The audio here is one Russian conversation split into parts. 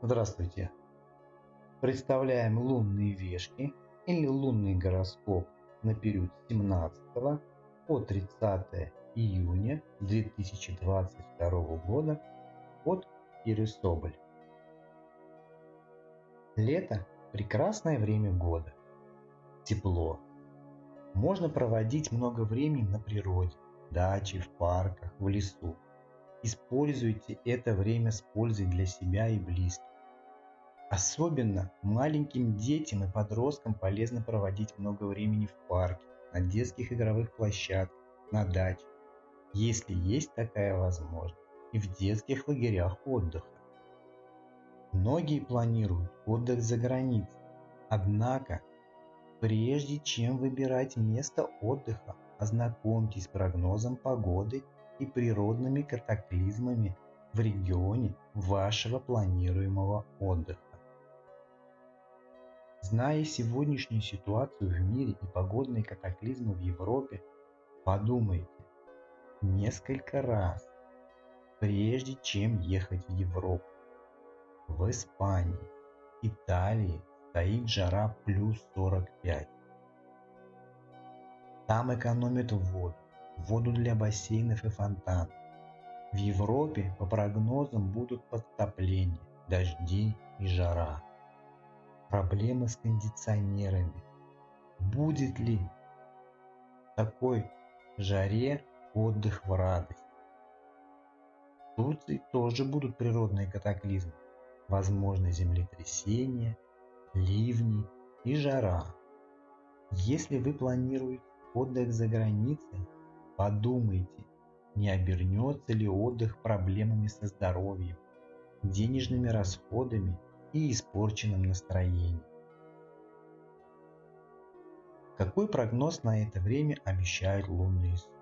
Здравствуйте! Представляем лунные вешки или лунный гороскоп на период с 17 по 30 июня 2022 года от Иры Соболь. Лето – прекрасное время года. Тепло. Можно проводить много времени на природе, даче, в парках, в лесу. Используйте это время с пользой для себя и близких. Особенно маленьким детям и подросткам полезно проводить много времени в парке, на детских игровых площадках, на даче, если есть такая возможность, и в детских лагерях отдыха. Многие планируют отдых за границей, однако прежде чем выбирать место отдыха, ознакомьтесь с прогнозом погоды и природными катаклизмами в регионе вашего планируемого отдыха. Зная сегодняшнюю ситуацию в мире и погодные катаклизмы в Европе, подумайте несколько раз, прежде чем ехать в Европу. В Испании, Италии стоит жара плюс 45. Там экономят воду, воду для бассейнов и фонтанов. В Европе по прогнозам будут подтопления, дожди и жара. Проблемы с кондиционерами. Будет ли такой жаре отдых в радость? В Турции тоже будут природные катаклизмы. Возможно землетрясения, ливни и жара. Если вы планируете отдых за границей, подумайте, не обернется ли отдых проблемами со здоровьем, денежными расходами и испорченным настроением. Какой прогноз на это время обещают лунные сутки?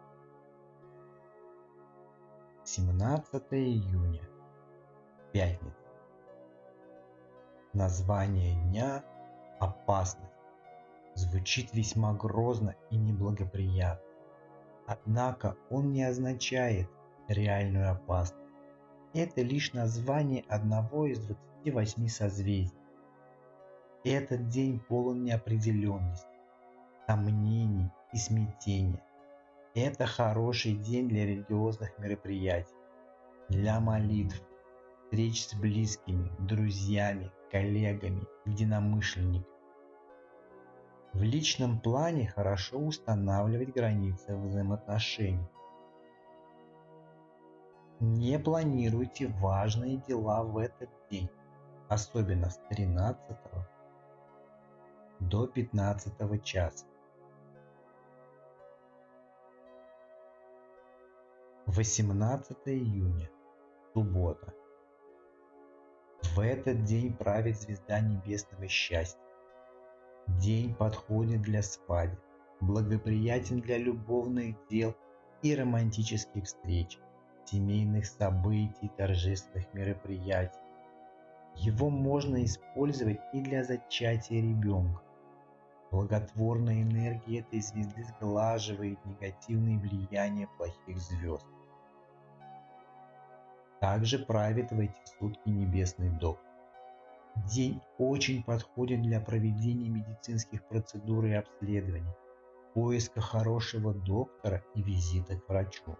17 июня. Пятница. Название дня – опасность. Звучит весьма грозно и неблагоприятно. Однако он не означает реальную опасность. Это лишь название одного из 28 созвездий. Этот день полон неопределенности, сомнений и смятения. Это хороший день для религиозных мероприятий, для молитв, встреч с близкими, друзьями, коллегами, единомышленниками. В личном плане хорошо устанавливать границы взаимоотношений. Не планируйте важные дела в этот день, особенно с 13 до 15 часа. 18 июня, суббота. В этот день правит звезда небесного счастья. День подходит для свадеб, благоприятен для любовных дел и романтических встреч, семейных событий, торжественных мероприятий. Его можно использовать и для зачатия ребенка. Благотворная энергия этой звезды сглаживает негативные влияния плохих звезд. Также правит в эти сутки небесный доктор. День очень подходит для проведения медицинских процедур и обследований, поиска хорошего доктора и визита к врачу.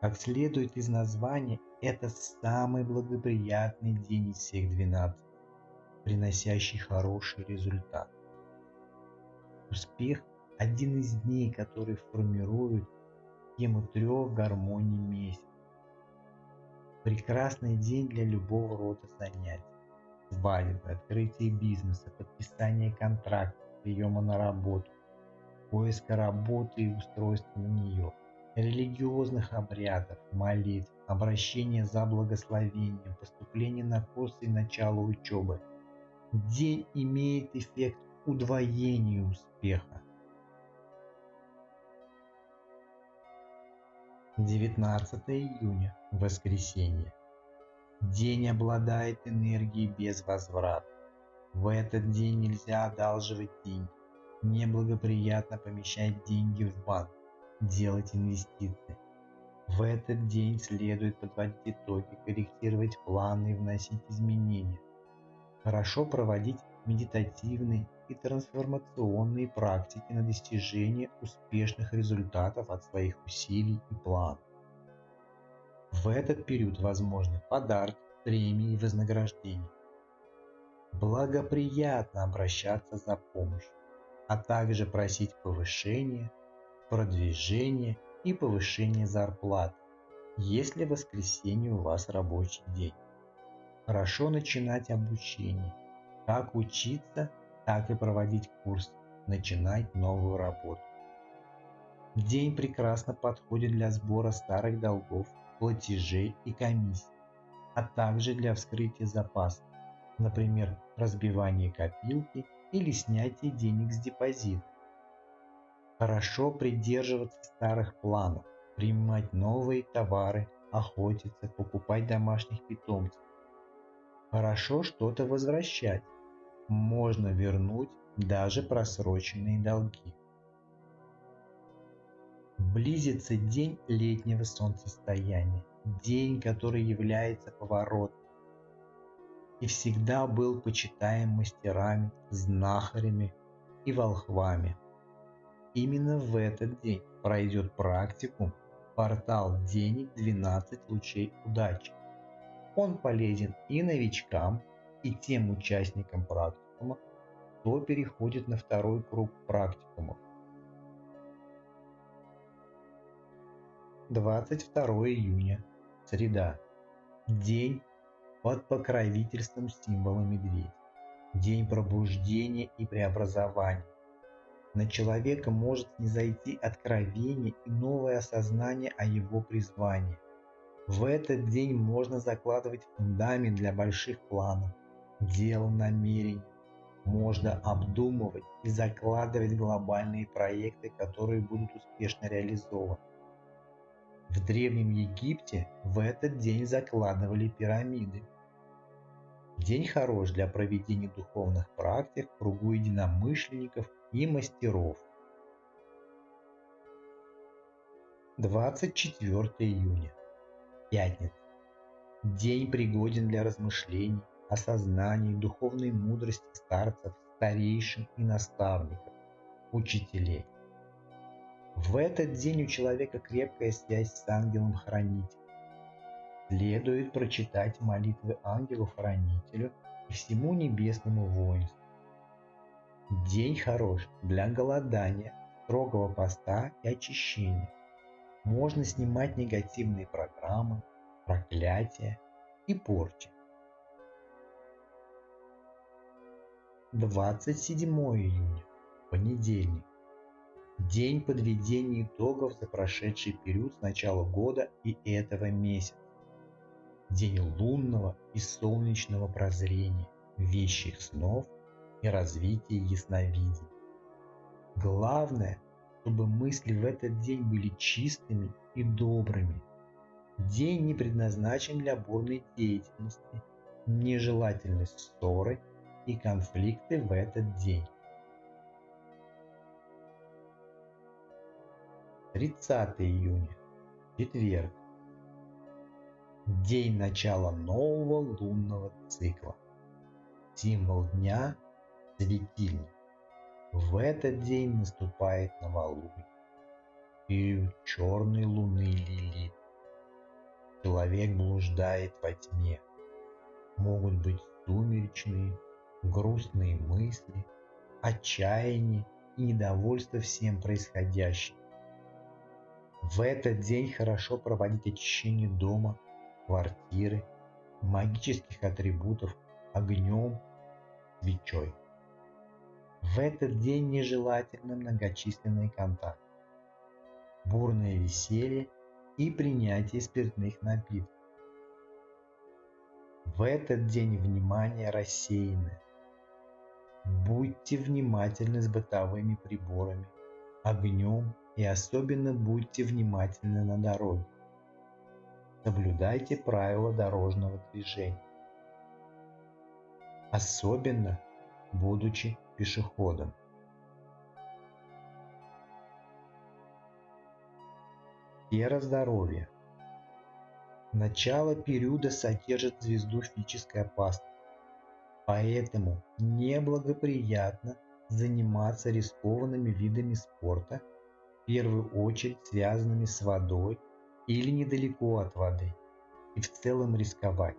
Как следует из названия, это самый благоприятный день из всех 12, приносящий хороший результат. Успех – один из дней, который формирует тему трех гармоний месяца. Прекрасный день для любого рода занятий. Свадьбы, открытие бизнеса, подписание контракта, приема на работу, поиска работы и устройства на нее, религиозных обрядов, молитв, обращения за благословением, поступление на курсы и начало учебы. День имеет эффект удвоения успеха. 19 июня, воскресенье. День обладает энергией без возврата. В этот день нельзя одалживать деньги. Неблагоприятно помещать деньги в банк, делать инвестиции. В этот день следует подводить итоги, корректировать планы и вносить изменения. Хорошо проводить медитативные и трансформационные практики на достижение успешных результатов от своих усилий и планов. В этот период возможны подарки, премии и вознаграждения. Благоприятно обращаться за помощью, а также просить повышения, продвижения и повышения зарплаты, если в воскресенье у вас рабочий день. Хорошо начинать обучение, как учиться, так и проводить курс, начинать новую работу. День прекрасно подходит для сбора старых долгов, платежей и комиссий, а также для вскрытия запасов, например, разбивание копилки или снятие денег с депозита. Хорошо придерживаться старых планов, принимать новые товары, охотиться, покупать домашних питомцев. Хорошо что-то возвращать, можно вернуть даже просроченные долги. Близится день летнего солнцестояния, день, который является поворотом и всегда был почитаем мастерами, знахарями и волхвами. Именно в этот день пройдет практику портал денег 12 лучей удачи. Он полезен и новичкам, и тем участникам практикума, кто переходит на второй круг практикумов. 22 июня, среда. День под покровительством символа медведя. День пробуждения и преобразования. На человека может не зайти откровение и новое осознание о его призвании. В этот день можно закладывать фундамент для больших планов, дел, намерений. Можно обдумывать и закладывать глобальные проекты, которые будут успешно реализованы. В Древнем Египте в этот день закладывали пирамиды. День хорош для проведения духовных практик в кругу единомышленников и мастеров. 24 июня. Пятница. День пригоден для размышлений, осознаний, духовной мудрости старцев, старейшин и наставников, учителей. В этот день у человека крепкая связь с ангелом-хранителем. Следует прочитать молитвы ангелу-хранителю и всему небесному воинству. День хорош для голодания, строгого поста и очищения. Можно снимать негативные программы, проклятия и порчи. 27 июня, понедельник. День подведения итогов за прошедший период с начала года и этого месяца. День лунного и солнечного прозрения, вещих снов и развития ясновидения. Главное, чтобы мысли в этот день были чистыми и добрыми. День не предназначен для бурной деятельности, нежелательной ссоры и конфликты в этот день. 30 июня, четверг. День начала нового лунного цикла. Символ дня – светильник. В этот день наступает новолуние. Период черной луны Лилит. Человек блуждает во тьме. Могут быть сумеречные, грустные мысли, отчаяние и недовольство всем происходящим. В этот день хорошо проводить очищение дома, квартиры, магических атрибутов огнем, свечой. В этот день нежелательно многочисленные контакты, бурное веселье и принятие спиртных напитков. В этот день внимание рассеяно. Будьте внимательны с бытовыми приборами, огнем и особенно будьте внимательны на дороге. Соблюдайте правила дорожного движения. Особенно будучи пешеходом. Сфера здоровья. Начало периода содержит звезду физической опасности. Поэтому неблагоприятно заниматься рискованными видами спорта, в первую очередь связанными с водой или недалеко от воды, и в целом рисковать.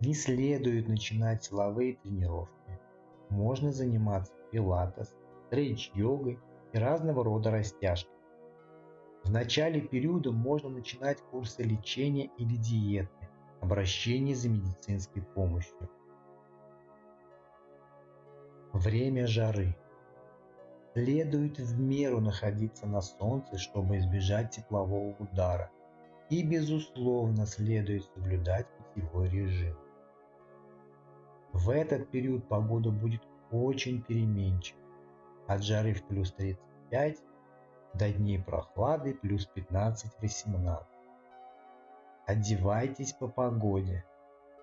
Не следует начинать силовые тренировки. Можно заниматься пилатес, стрейч-йогой и разного рода растяжкой. В начале периода можно начинать курсы лечения или диеты, обращение за медицинской помощью. Время жары. Следует в меру находиться на солнце, чтобы избежать теплового удара. И безусловно следует соблюдать питьевой режим. В этот период погода будет очень переменчива. От жары в плюс 35 до дней прохлады плюс 15-18. Одевайтесь по погоде.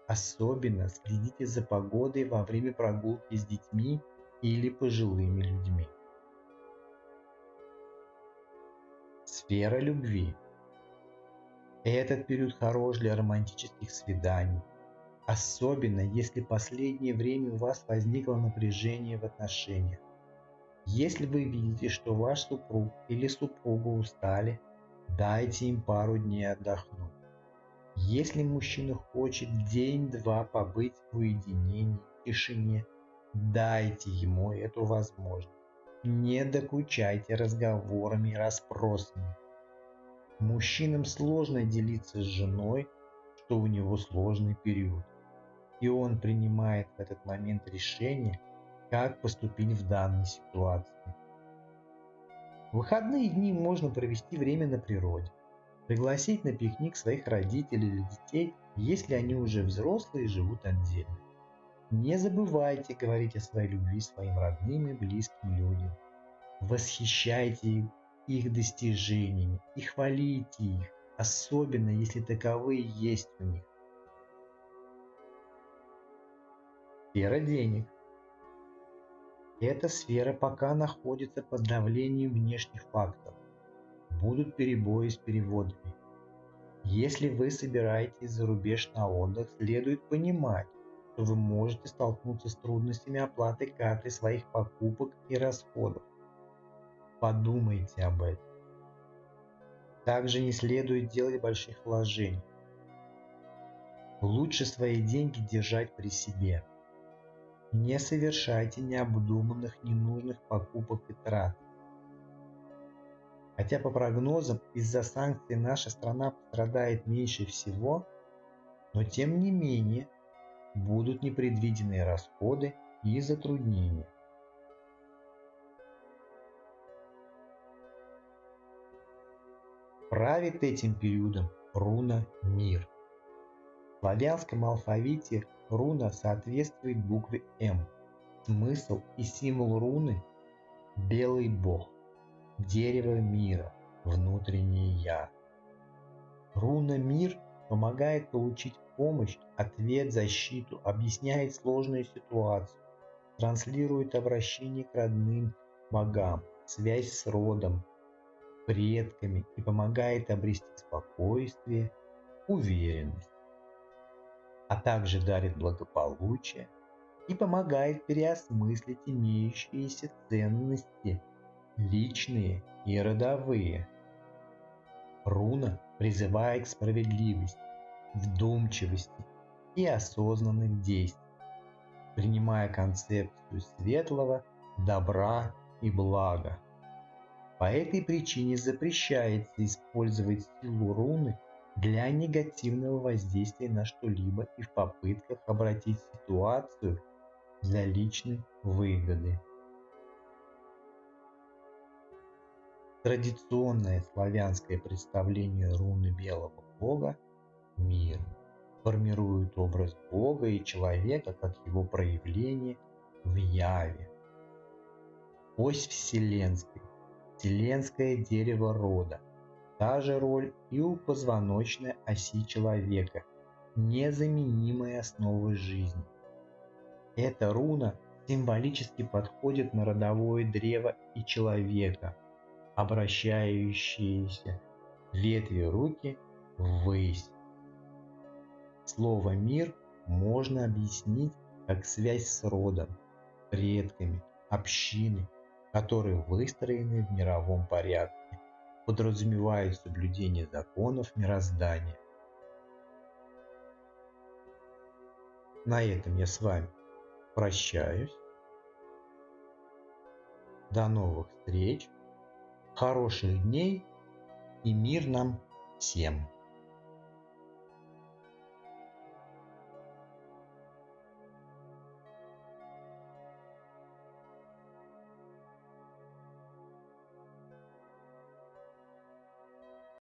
Особенно следите за погодой во время прогулки с детьми или пожилыми людьми. Сфера любви. Этот период хорош для романтических свиданий, особенно если последнее время у вас возникло напряжение в отношениях. Если вы видите, что ваш супруг или супруга устали, дайте им пару дней отдохнуть. Если мужчина хочет день-два побыть в уединении, тишине, дайте ему эту возможность. Не докучайте разговорами и расспросами. Мужчинам сложно делиться с женой, что у него сложный период. И он принимает в этот момент решение – как поступить в данной ситуации. В выходные дни можно провести время на природе, пригласить на пикник своих родителей или детей, если они уже взрослые и живут отдельно. Не забывайте говорить о своей любви своим родным и близким людям. Восхищайте их достижениями и хвалите их, особенно если таковые есть у них. Сфера денег – эта сфера пока находится под давлением внешних факторов. Будут перебои с переводами. Если вы собираетесь за рубеж на отдых, следует понимать, что вы можете столкнуться с трудностями оплаты карты своих покупок и расходов. Подумайте об этом. Также не следует делать больших вложений. Лучше свои деньги держать при себе – не совершайте необдуманных ненужных покупок и трат. Хотя по прогнозам из-за санкций наша страна пострадает меньше всего, но тем не менее будут непредвиденные расходы и затруднения. Правит этим периодом руна Мир. В славянском алфавите Руна соответствует букве М. Смысл и символ руны – белый бог, дерево мира, внутреннее я. Руна «Мир» помогает получить помощь, ответ, защиту, объясняет сложную ситуацию, транслирует обращение к родным богам, связь с родом, предками и помогает обрести спокойствие, уверенность а также дарит благополучие и помогает переосмыслить имеющиеся ценности, личные и родовые. Руна призывает к справедливости, вдумчивости и осознанных действий, принимая концепцию светлого, добра и блага. По этой причине запрещается использовать силу руны для негативного воздействия на что-либо и в попытках обратить ситуацию для личной выгоды. Традиционное славянское представление руны белого бога – мир формирует образ бога и человека как его проявление в яве. Ось вселенской, вселенское дерево рода – Та же роль и у позвоночной оси человека, незаменимой основы жизни. Эта руна символически подходит на родовое древо и человека, обращающиеся ветви руки ввысь, Слово «мир» можно объяснить как связь с родом, предками, общиной, которые выстроены в мировом порядке, подразумевают соблюдение законов мироздания. На этом я с вами прощаюсь. До новых встреч, хороших дней и мир нам всем!